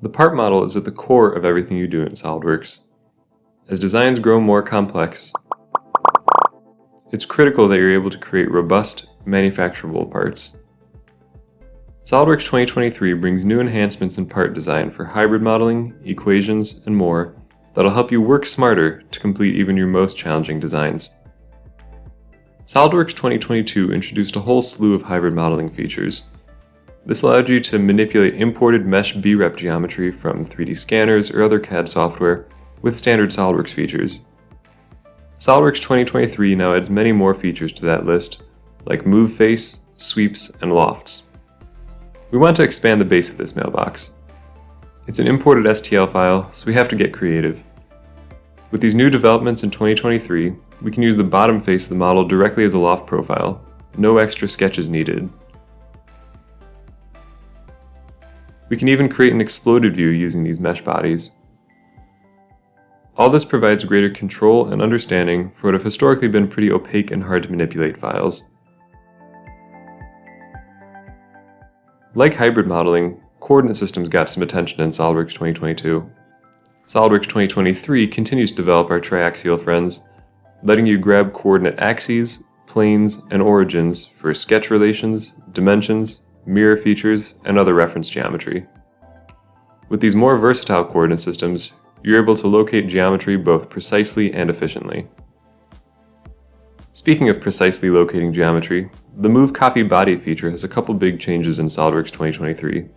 The part model is at the core of everything you do in SOLIDWORKS. As designs grow more complex, it's critical that you're able to create robust, manufacturable parts. SOLIDWORKS 2023 brings new enhancements in part design for hybrid modeling, equations, and more that'll help you work smarter to complete even your most challenging designs. SOLIDWORKS 2022 introduced a whole slew of hybrid modeling features, this allowed you to manipulate imported mesh BREP geometry from 3D scanners or other CAD software with standard SOLIDWORKS features. SOLIDWORKS 2023 now adds many more features to that list, like move face, sweeps, and lofts. We want to expand the base of this mailbox. It's an imported STL file, so we have to get creative. With these new developments in 2023, we can use the bottom face of the model directly as a loft profile, no extra sketches needed. We can even create an exploded view using these mesh bodies. All this provides greater control and understanding for what have historically been pretty opaque and hard to manipulate files. Like hybrid modeling, coordinate systems got some attention in SOLIDWORKS 2022. SOLIDWORKS 2023 continues to develop our triaxial friends, letting you grab coordinate axes, planes, and origins for sketch relations, dimensions, mirror features, and other reference geometry. With these more versatile coordinate systems, you're able to locate geometry both precisely and efficiently. Speaking of precisely locating geometry, the Move Copy Body feature has a couple big changes in SOLIDWORKS 2023.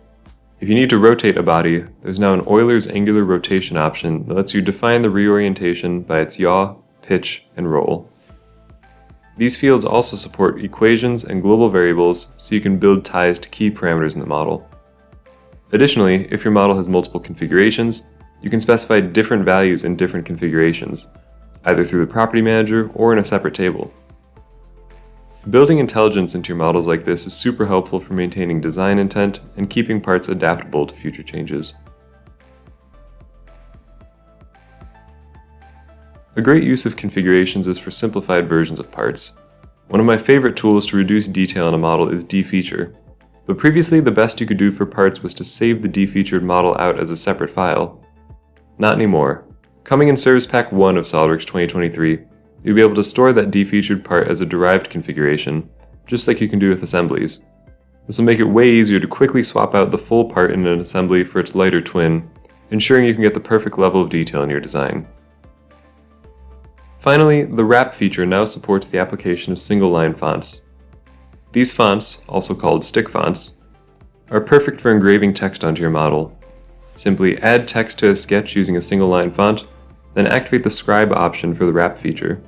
If you need to rotate a body, there's now an Euler's angular rotation option that lets you define the reorientation by its yaw, pitch, and roll. These fields also support equations and global variables so you can build ties to key parameters in the model. Additionally, if your model has multiple configurations, you can specify different values in different configurations, either through the property manager or in a separate table. Building intelligence into your models like this is super helpful for maintaining design intent and keeping parts adaptable to future changes. A great use of configurations is for simplified versions of parts. One of my favorite tools to reduce detail in a model is defeature. But previously the best you could do for parts was to save the defeatured model out as a separate file. Not anymore. Coming in Service Pack 1 of SOLIDWORKS 2023, you'll be able to store that defeatured part as a derived configuration, just like you can do with assemblies. This will make it way easier to quickly swap out the full part in an assembly for its lighter twin, ensuring you can get the perfect level of detail in your design. Finally, the Wrap feature now supports the application of single-line fonts. These fonts, also called stick fonts, are perfect for engraving text onto your model. Simply add text to a sketch using a single-line font, then activate the Scribe option for the Wrap feature.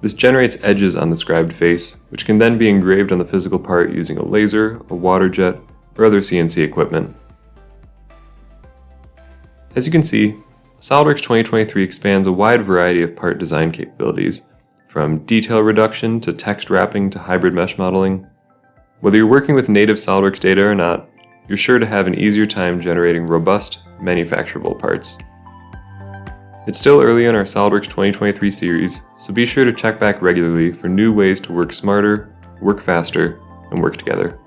This generates edges on the scribed face, which can then be engraved on the physical part using a laser, a water jet, or other CNC equipment. As you can see, SOLIDWORKS 2023 expands a wide variety of part design capabilities, from detail reduction to text wrapping to hybrid mesh modeling. Whether you're working with native SOLIDWORKS data or not, you're sure to have an easier time generating robust, manufacturable parts. It's still early in our SOLIDWORKS 2023 series, so be sure to check back regularly for new ways to work smarter, work faster, and work together.